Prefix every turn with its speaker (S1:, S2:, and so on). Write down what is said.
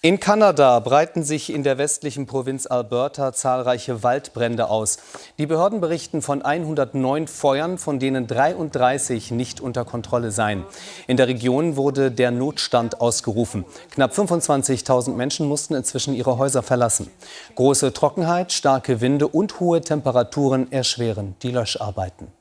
S1: In Kanada breiten sich in der westlichen Provinz Alberta zahlreiche Waldbrände aus. Die Behörden berichten von 109 Feuern, von denen 33 nicht unter Kontrolle seien. In der Region wurde der Notstand ausgerufen. Knapp 25.000 Menschen mussten inzwischen ihre Häuser verlassen. Große Trockenheit, starke Winde und hohe Temperaturen erschweren die Löscharbeiten.